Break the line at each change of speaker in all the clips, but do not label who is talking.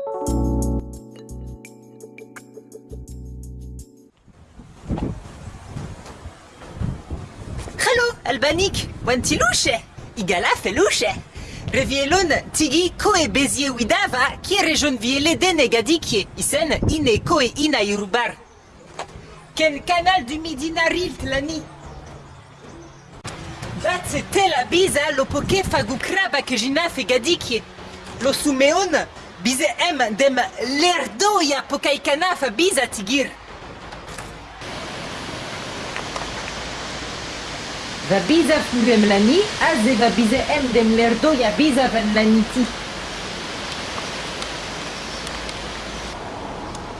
Hallo, Albanik, wanti luce? Igala fe luce. Revielon tigi koe bezie widava ki rejon viele dene gadikye isen ine koe ina irubar. Ken canal du midi narilt lani? Bat te la biza lo poke fagu kraba ke jina fe gadikye. Lo sumeon Bize em dem lerdo ya pokai kanaf biza tigir. Va biza furem lani, aze va bize em dem lerdo ya biza van laniti.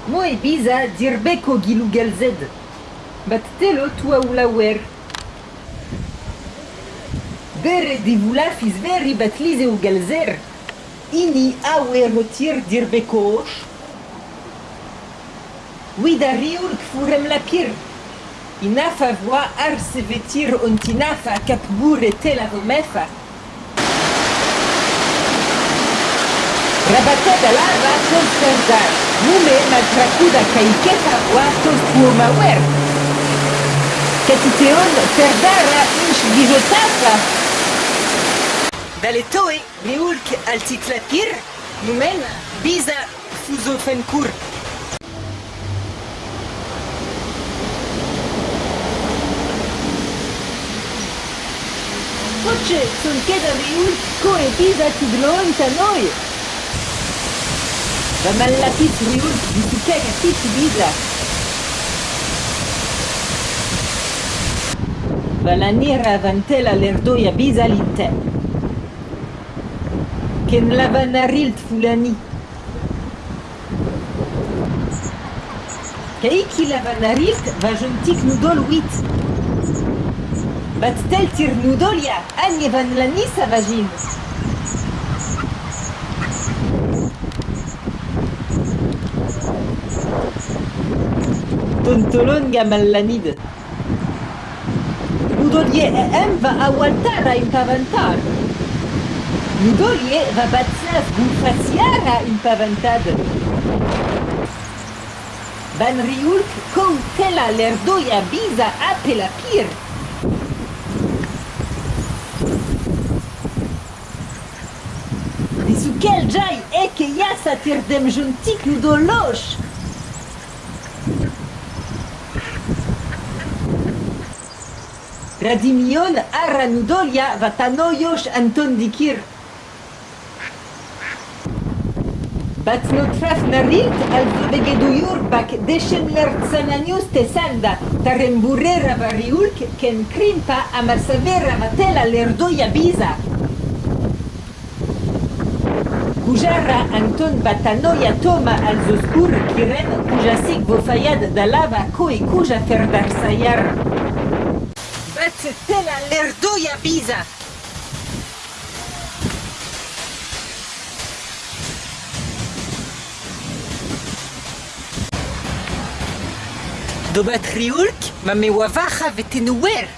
Mo e biza dirbeko gilu gelzed. Bat telo tua ulawer. Bere divula fiz veri bat lize u gelzer. Wida riul furem la pir. Inafa voa ar se vetir ontinafa kapbur e te la vomefa. Rabata da lava tos serdar. Nume maltracuda kaiketa voa tos puoma wer. Katiteon serdara inch gijotafa. Dalle toe, reulk altitlapir, numen biza fuzo fenkur. Hoće, sun keda reulk ko e biza tiglon ta noi. Va malapit reulk di tukega tit biza. Va la nera vantela lerdoia biza linte. Ken lavanarilt fulani. Kaiki lavanarilt va jontik nudol wit. Bat tel tir nudolia, agne van lani sa vagin. Tontolon gamal lanid. Nudolie e em va awaltara impavantar. Nudolie va batsias bufasiara impavantad. Ban riulk kon tela lerdoia biza apela pir. Disukel jai eke yasa tir dem juntik nudolosh. Radimion arra nudolia vatanoyosh anton dikir. Բացնոտրավ նրիտ ալվավեգեդույուր բակ դեշեմ լրցանանյուս տեսանդա տարեմբուրերա վարիուլք կեն կրիմպա ամարսավերա մատելա լերդոյա բիզա Cujarra Anton Batanoia Toma Alzoscur Kiren Cujasic Bofayad Dalava Koi Cuja Ferdarsayar Bat Tela Lerdoia Biza Do bat riulk ma me wavacha vetenuwer.